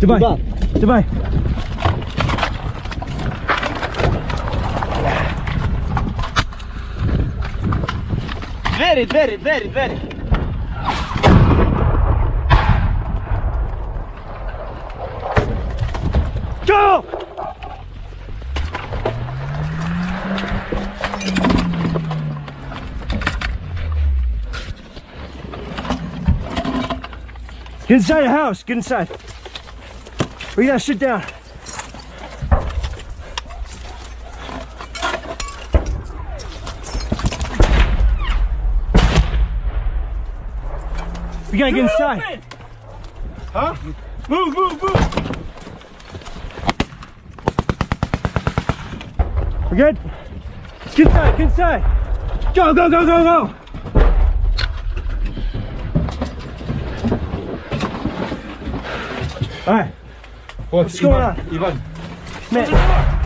Dubai. Dubai. Very, very, very, very. Go! Get inside the house. Get inside. We gotta sit down. We gotta get inside. Huh? Move, move, move. We're good? Get inside, get inside. Go, go, go, go, go. All right, 시원한 2번. 네.